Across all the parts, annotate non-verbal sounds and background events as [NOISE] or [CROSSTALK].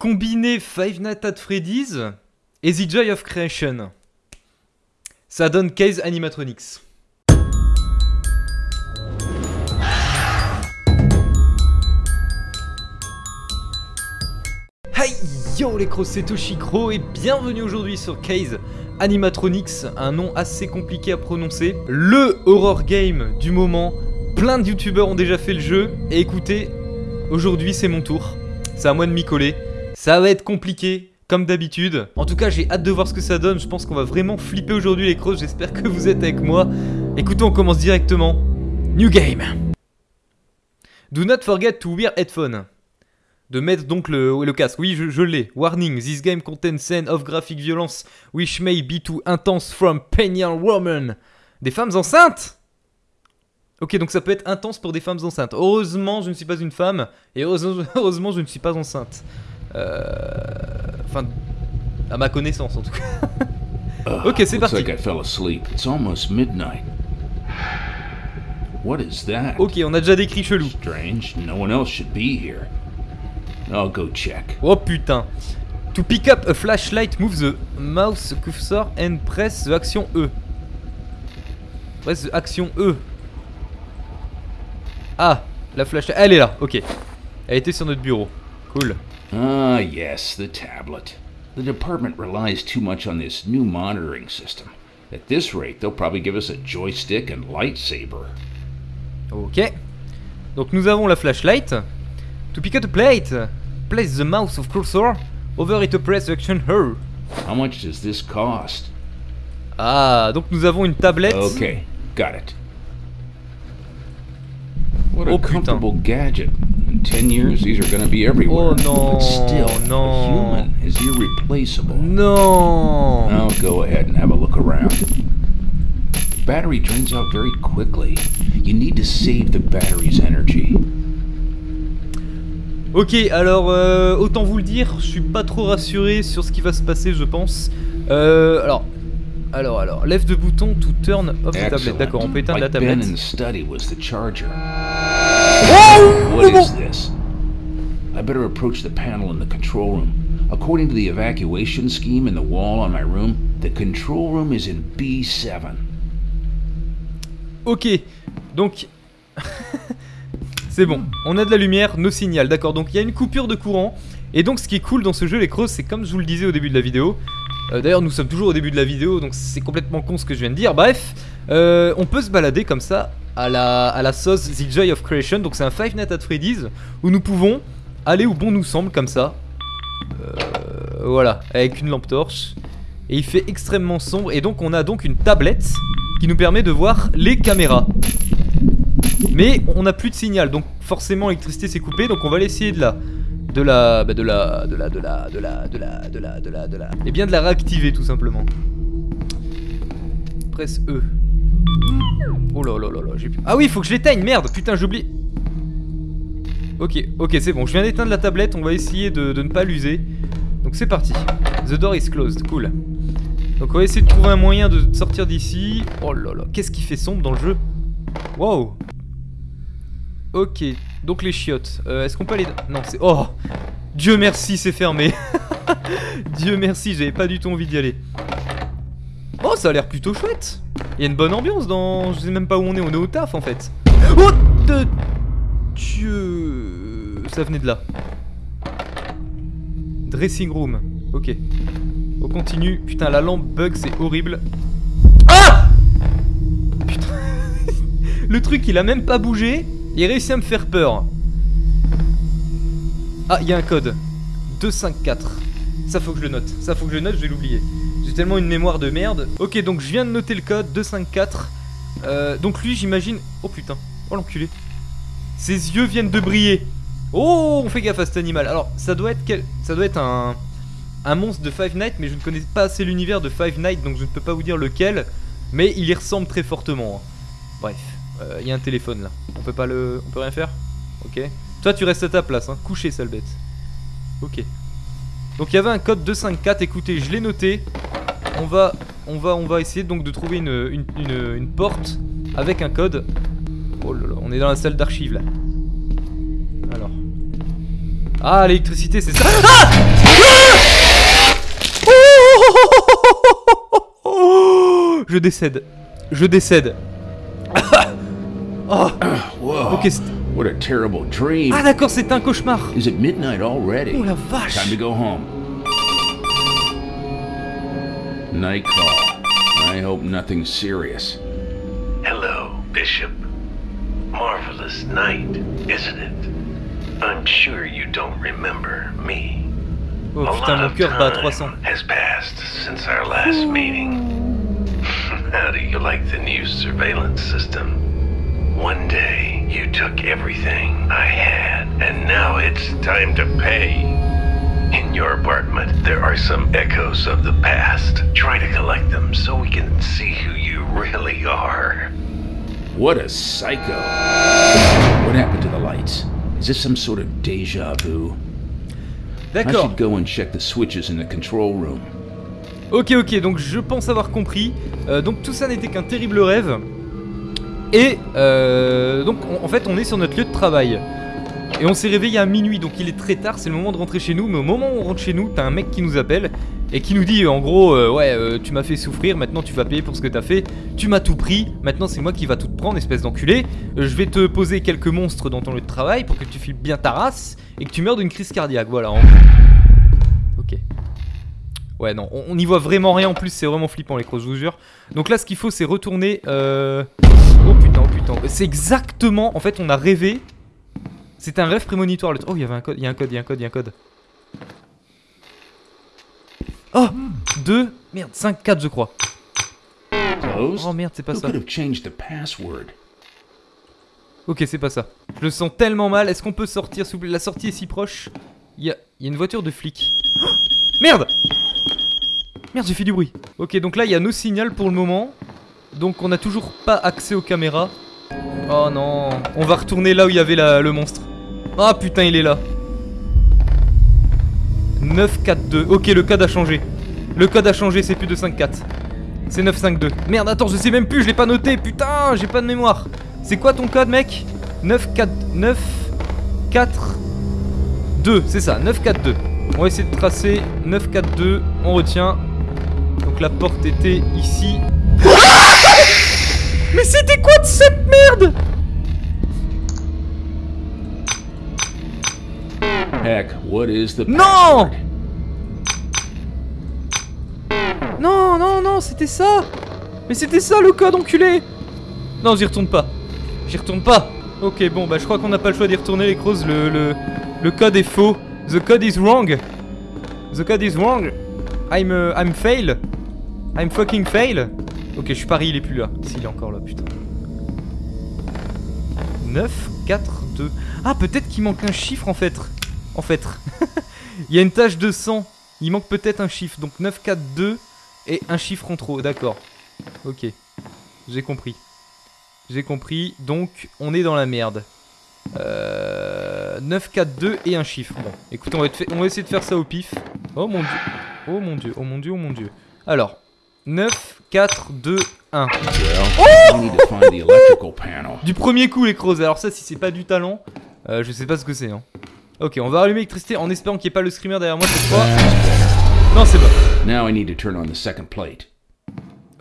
Combiner Five Nights at Freddy's et The Joy of Creation. Ça donne Case Animatronics. Hey yo les crocs, c'est Toshikro et bienvenue aujourd'hui sur Case Animatronics, un nom assez compliqué à prononcer. Le horror game du moment, plein de youtubeurs ont déjà fait le jeu et écoutez, aujourd'hui c'est mon tour, c'est à moi de m'y coller. Ça va être compliqué, comme d'habitude. En tout cas, j'ai hâte de voir ce que ça donne. Je pense qu'on va vraiment flipper aujourd'hui les crosses. J'espère que vous êtes avec moi. Écoutez, on commence directement. New game. Do not forget to wear headphone. De mettre donc le, casque. Oui, je, l'ai. Warning, this game contains scene of graphic violence which may be too intense from pregnant woman. Des femmes enceintes? Ok, donc ça peut être intense pour des femmes enceintes. Heureusement, je ne suis pas une femme. Et [LAUGHS] heureusement je ne suis pas enceinte. Euh... Enfin, à ma connaissance en tout cas. [LAUGHS] ok, c'est parti. Looks like I fell asleep. It's almost midnight. What is that? Ok, on a déjà des cris chelous. Strange. No one else should be here. I'll go check. Oh putain. To pick up a flashlight, move the mouse cursor and press the action E. Press the action E. Ah, la flashlight. Elle est là, ok. Elle était sur notre bureau. Cool. Ah, yes, the tablet. The department relies too much on this new monitoring system. At this rate, they'll probably give us a joystick and lightsaber. Ok. Donc nous avons la flashlight. To pick up the plate, place the mouse of cursor over it to press action her. How much does this cost? Ah, donc nous avons une tablette. Okay, got it. What a Oh, putain. comfortable gadget. In 10 years, these are gonna be everywhere. Oh, no, But still, no. human is irreplaceable. Non. Now go ahead and have a look around. The battery drains out very quickly. You need to save the battery's energy. Ok, alors euh, autant vous le dire, je suis pas trop rassuré sur ce qui va se passer, je pense. Euh, alors, alors, alors, lève de bouton to turn off the tablet. Excellent. D'accord, on peut éteindre la Ben tablette. What is this? I better approach the panel in the control room. According to the evacuation scheme in the wall on my room, the control room is in B7. Ok, donc [LAUGHS] c'est bon, on a de la lumière, nos signal, d'accord. Donc il y a une coupure de courant. Et donc ce qui est cool dans ce jeu, les crosses, c'est comme je vous le disais au début de la vidéo. euh, D'ailleurs, nous sommes toujours au début de la vidéo, donc c'est complètement con ce que je viens de dire. Bref, euh, on peut se balader comme ça à la, à la sauce The Joy of Creation. Donc c'est un Five Nights at Freddy's où nous pouvons aller où bon nous semble comme ça. Voilà, avec une lampe torche. Et il fait extrêmement sombre. Et donc on a donc une tablette qui nous permet de voir les caméras. Mais on n'a plus de signal, donc forcément l'électricité s'est coupée, donc on va aller essayer de la... De la... De la... De la... De la... De la... De la... De la... De la... Et bien de la réactiver tout simplement. Presse E. Oh là là là là, j'ai. Ah oui, faut que je l'éteigne, merde, putain, j'oublie. Ok, ok, c'est bon, je viens d'éteindre la tablette, on va essayer de, de ne pas l'user. Donc c'est parti. The door is closed, cool. Donc on va essayer de trouver un moyen de sortir d'ici. Oh là là, qu'est-ce qui fait sombre dans le jeu? Wow Ok, donc les chiottes. Euh, Est-ce qu'on peut aller... Non, c'est... Oh Dieu merci, c'est fermé. [LAUGHS] Dieu merci, j'avais pas du tout envie d'y aller. Oh, ça a l'air plutôt chouette. Il y a une bonne ambiance dans... Je sais même pas où on est, on est au taf en fait. Oh de... Dieu... Ça venait de là. Dressing room. Ok. On continue. Putain, la lampe bug, c'est horrible. Ah Putain. [LAUGHS] Le truc, il a même pas bougé. Il a réussi à me faire peur. Ah, il y a un code. 254. Ça faut que je le note. Ça faut que je le note, je vais l'oublier. Tellement une mémoire de merde. Ok, donc je viens de noter le code 254. Euh, donc lui, j'imagine. Oh putain. Oh l'enculé. Ses yeux viennent de briller. Oh, on fait gaffe à cet animal. Alors, ça doit être quel... ça doit être un un monstre de Five Nights, mais je ne connais pas assez l'univers de Five Nights, donc je ne peux pas vous dire lequel. Mais il y ressemble très fortement. hein. Bref, euh, il y a un téléphone là. On peut pas le, on peut rien faire? Ok. Toi, tu restes à ta place, hein. Couché, sale bête. Ok. Donc il y avait un code 254. Écoutez, je l'ai noté. On va, on va, on va essayer donc de trouver une, une, une- une porte avec un code. Oh là là, on est dans la salle d'archives là. Alors. Ah, l'électricité, c'est ça. Ah Oh Je décède. Je décède. Oh, ok. What a terrible dream. Ah, d'accord, c'est un cauchemar. Is it midnight already? Oh la vache. Time to go home. Night call. I hope nothing serious. Hello, Bishop. Marvelous night, isn't it? I'm sure you don't remember me. Oh A putain, lot mon of cœur bat 300. time has passed since our last meeting. [LAUGHS] How do you like the new surveillance system? One day, you took everything I had, and now it's time to pay. In your apartment, there are some echoes of the past. Try to collect them so we can see who you really are. What a psycho. What happened to the lights? Is this some sort of deja vu? I D'accord. should go and check the switches in the control room. Ok, ok, donc je pense avoir compris. Euh, donc tout ça n'était qu'un terrible rêve. Et euh, donc on- en fait on est sur notre lieu de travail. Et on s'est réveillé à minuit, donc il est très tard, c'est le moment de rentrer chez nous. Mais au moment où on rentre chez nous, t'as un mec qui nous appelle et qui nous dit en gros euh, Ouais, euh, tu m'as fait souffrir, maintenant tu vas payer pour ce que t'as fait. Tu m'as tout pris, maintenant c'est moi qui va tout te prendre, espèce d'enculé. Euh, je vais te poser quelques monstres dans ton lieu de travail pour que tu files bien ta race et que tu meurs d'une crise cardiaque. Voilà, en. Ok. Ouais, non, on n'y voit vraiment rien en plus, c'est vraiment flippant les crocs, je vous jure. Donc là, ce qu'il faut, c'est retourner. Oh putain, oh putain. C'est exactement. En fait, on a rêvé. C'était un rêve prémonitoire. Le... Oh, il y avait un code, il y a un code, il y a un code, il y a un code. Oh 2, merde, 5, 4, je crois. Oh merde, c'est pas ça. Ok, c'est pas ça. Je le sens tellement mal. Est-ce qu'on peut sortir s'il vous plaît? La sortie est si proche. Il y a, il y a une voiture de flic. Oh [GASPS] Merde Merde, j'ai fait du bruit. Ok, donc là, il y a nos signaux pour le moment. Donc on n'a toujours pas accès aux caméras. Oh non. On va retourner là où il y avait la- le monstre. Ah putain, il est là. 942. Ok, le code a changé. Le code a changé, c'est plus de 54. C'est 952. Merde, attends, je sais même plus, je l'ai pas noté. Putain, j'ai pas de mémoire. C'est quoi ton code, mec? 9 4 9 4 2, c'est ça, 9 4 2. On va essayer de tracer 9 4 2, on retient. Donc la porte était ici. [LAUGHS] Mais c'était quoi de cette merde What is the Non? Non, non, non, c'était ça Mais c'était ça le code, enculé Non, j'y retourne pas. J'y retourne pas Ok, bon, bah je crois qu'on n'a pas le choix d'y retourner, les crows. Le, le, le code est faux. The code is wrong. The code is wrong. I'm, uh, I'm fail. I'm fucking fail. Ok, je suis pari, il est plus là. S'il est encore là, putain. 9, 4, 2. Ah, peut-être qu'il manque un chiffre en fait. En fait. [LAUGHS] il y a une tache de sang. Il manque peut-être un chiffre. Donc 9, 4, 2 et un chiffre en trop. D'accord. Ok. J'ai compris. J'ai compris. Donc, on est dans la merde. Euh, 9, 4, 2 et un chiffre. Bon, écoute, on va, être fait- on va essayer de faire ça au pif. Oh mon dieu. Oh mon dieu, oh mon dieu, oh mon dieu. Alors, 9, 4, 2, 1. Well, we need to find the electrical panel. Du premier coup, les crozes. Alors, ça, si c'est pas du talent, euh, je sais pas ce que c'est. Hein. Ok, on va rallumer l'électricité en espérant qu'il n'y ait pas le screamer derrière moi cette fois. Non, c'est pas. Now I need to turn on the second plate.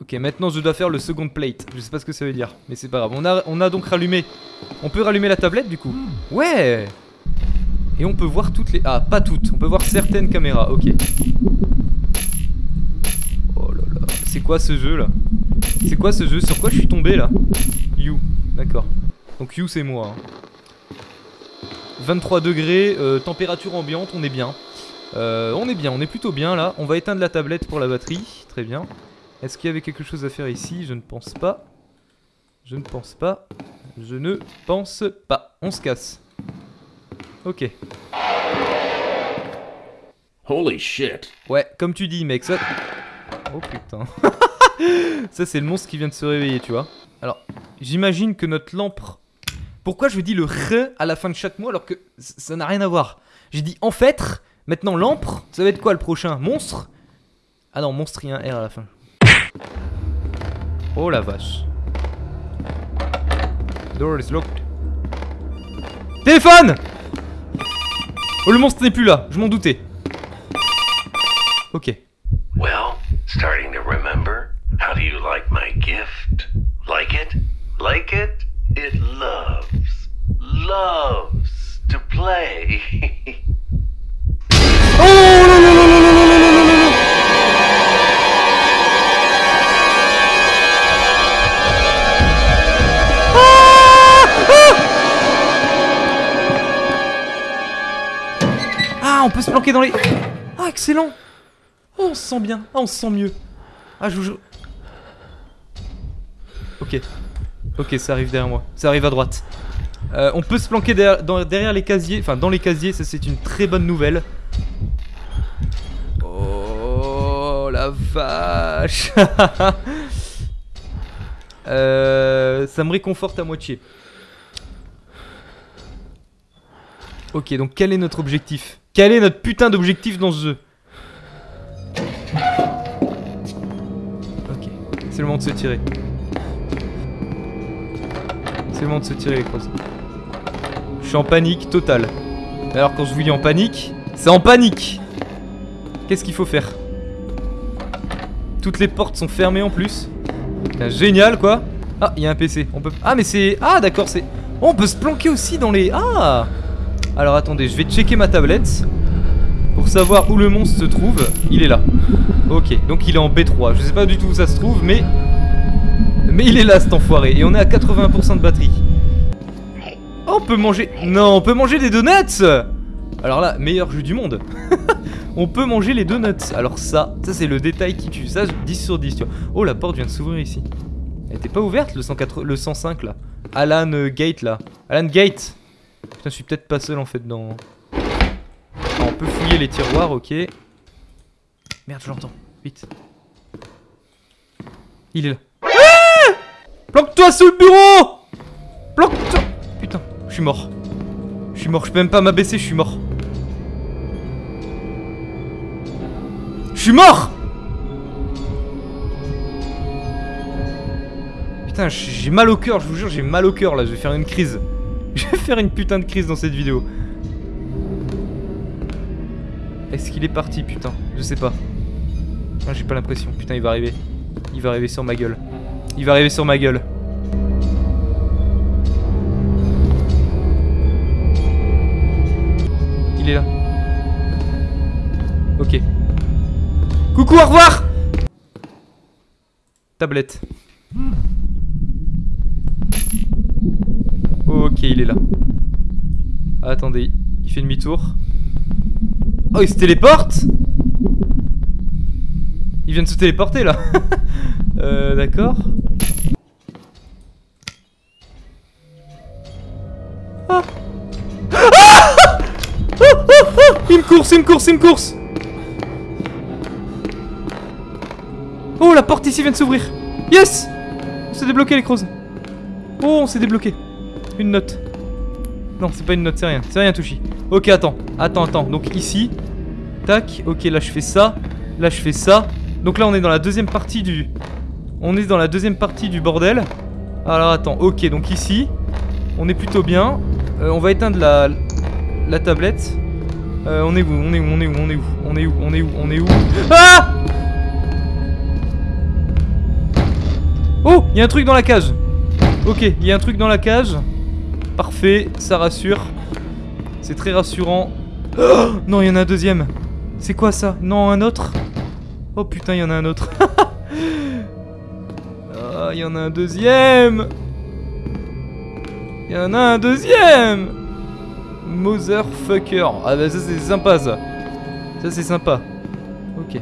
Ok, maintenant je dois faire le second plate. Je sais pas ce que ça veut dire, mais c'est pas grave. On a, on a donc rallumé. On peut rallumer la tablette du coup Ouais Et on peut voir toutes les. Ah, pas toutes. On peut voir certaines caméras. Ok. Oh là là. C'est quoi ce jeu là? C'est quoi ce jeu? Sur quoi je suis tombé là? You. D'accord. Donc You c'est moi. hein. 23 degrés, euh, température ambiante, on est bien. Euh, on est bien, on est plutôt bien là. On va éteindre la tablette pour la batterie. Très bien. Est-ce qu'il y avait quelque chose à faire ici? Je ne pense pas. Je ne pense pas. Je ne pense pas. On se casse. Ok. Holy shit. Ouais, comme tu dis, mec, ça. Oh putain. [LAUGHS] ça, c'est le monstre qui vient de se réveiller, tu vois. Alors, j'imagine que notre lampe. Pourquoi je dis le re à la fin de chaque mot alors que ça n'a rien à voir? J'ai dit en fait, maintenant lampe, ça va être quoi le prochain? Monstre? Ah non, monstre, il y a un R à la fin. Oh la vache. Door is locked. Téléphone Oh, le monstre n'est plus là, je m'en doutais. Ok. Well, starting to remember? How do you like my gift? Like it? Like it? It loves, loves to play. Oh Ah on peut se planquer dans les... Ah excellent Oh on se sent bien, ah on se sent mieux Ah je vous. Ok. Ok ça arrive derrière moi, ça arrive à droite. Euh, on peut se planquer derrière, les casiers, enfin dans les casiers, ça c'est une très bonne nouvelle. Oh la vache [LAUGHS] Euh, Ça me réconforte à moitié. Ok, donc quel est notre objectif? Quel est notre putain d'objectif dans ce jeu? Ok, c'est le moment de se tirer. C'est le moment de se tirer les crosses. Je suis en panique totale. Alors quand je vous dis en panique, c'est en panique Qu'est-ce qu'il faut faire? Toutes les portes sont fermées en plus. Génial quoi Ah, il y a un PC. On peut... Ah mais c'est... Ah d'accord, c'est... Oh, on peut se planquer aussi dans les... Ah Alors attendez, je vais checker ma tablette. Pour savoir où le monstre se trouve. Il est là. Ok, donc il est en B3. Je sais pas du tout où ça se trouve, mais... Mais il est là cet enfoiré. Et on est à 80% de batterie. Oh, on peut manger... Non, on peut manger des donuts! Alors là, meilleur jeu du monde. [LAUGHS] On peut manger les donuts. Alors ça, ça c'est le détail qui tue. Ça, 10 sur 10, tu vois. Oh, la porte vient de s'ouvrir ici. Elle était pas ouverte, le, 104 le 105 là. Alan euh, Gate là. Alan Gate! Putain, je suis peut-être pas seul en fait dans... On peut fouiller les tiroirs, ok. Merde, je l'entends, vite. Il est là Planque-toi sous le bureau Planque-toi Putain, je suis mort. Je suis mort, je peux même pas m'abaisser, je suis mort. Je suis mort Putain, j'ai mal au cœur, je vous jure, j'ai mal au cœur là, je vais faire une crise. [LAUGHS] Je vais faire une putain de crise dans cette vidéo. Est-ce qu'il est parti, putain? Je sais pas. Ah, j'ai pas l'impression. Putain, il va arriver. Il va arriver sur ma gueule. Il va arriver sur ma gueule. Il est là. Ok. Coucou, au revoir Tablette. Ok, il est là. Attendez, il fait demi-tour. Oh, il se téléporte Il vient de se téléporter là. [LAUGHS] euh, d'accord. Ah. Ah Une course, une course, une course Oh, la porte ici vient de s'ouvrir Yes On s'est débloqué les crozes. Oh, on s'est débloqué. Une note. Non, c'est pas une note, c'est rien. C'est rien, Touchy. Ok, attends. Attends, attends. Donc ici. Tac. Ok, là je fais ça. Là je fais ça. Donc là on est dans la deuxième partie du... On est dans la deuxième partie du bordel. Alors attends. Ok, donc ici. On est plutôt bien. Euh, on va éteindre la... La tablette. Euh, on est où On est où On est où On est où On est où On est où On est où? Ah Oh Il y a un truc dans la cage Ok, il y a un truc dans la cage. Parfait, ça rassure. C'est très rassurant. Oh non, il y en a un deuxième. C'est quoi ça? Non, un autre? Oh putain, il y en a un autre. [LAUGHS] Ah, il y en a un deuxième. Il y en a un deuxième. Motherfucker. Ah bah ça c'est sympa ça. Ça c'est sympa. Ok.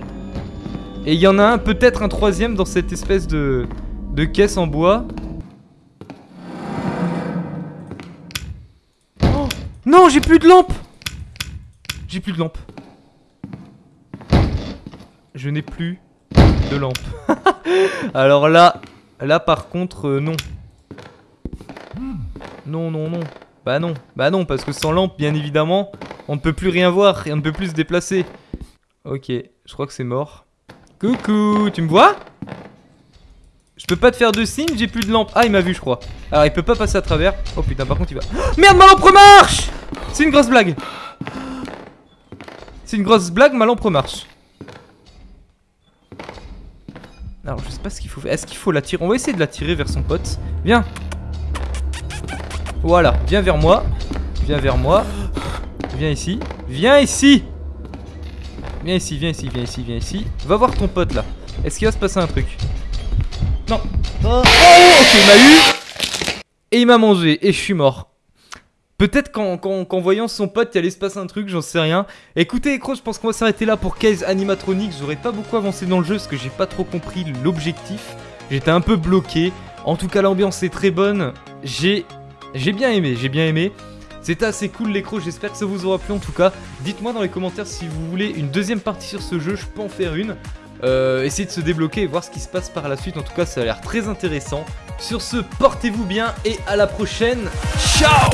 Et il y en a un, peut-être un troisième dans cette espèce de, de caisse en bois. Oh non, j'ai plus de lampe J'ai plus de lampe. Je n'ai plus de lampe. [LAUGHS] Alors là, là par contre, euh, non. Non, non, non. Bah non, bah non, parce que sans lampe, bien évidemment, on ne peut plus rien voir et on ne peut plus se déplacer. Ok, je crois que c'est mort. Coucou, tu me vois? Je peux pas te faire de signe, j'ai plus de lampe. Ah, il m'a vu, je crois. Alors, il peut pas passer à travers. Oh putain, par contre, il va. Merde, ma lampe marche C'est une grosse blague. C'est une grosse blague, ma lampe marche. Alors, je sais pas ce qu'il faut faire. Est-ce qu'il faut la tirer? On va essayer de la tirer vers son pote. Viens. Voilà, viens vers moi. Viens vers moi. Viens ici. Viens ici Viens ici, viens ici, viens ici, viens ici. Va voir ton pote là. Est-ce qu'il va se passer un truc? Non. Oh, ok, il m'a eu. Et il m'a mangé. Et je suis mort. Peut-être qu'en voyant son pote, il allait se passer un truc, j'en sais rien. Écoutez, Cro, je pense qu'on va s'arrêter là pour Case Animatronics. J'aurais pas beaucoup avancé dans le jeu parce que j'ai pas trop compris l'objectif. J'étais un peu bloqué. En tout cas, l'ambiance est très bonne. J'ai j'ai bien aimé, j'ai bien aimé. C'était assez cool l'écro, j'espère que ça vous aura plu en tout cas. Dites-moi dans les commentaires si vous voulez une deuxième partie sur ce jeu, je peux en faire une. Euh, essayer de se débloquer et voir ce qui se passe par la suite. En tout cas, ça a l'air très intéressant. Sur ce, portez-vous bien et à la prochaine. Ciao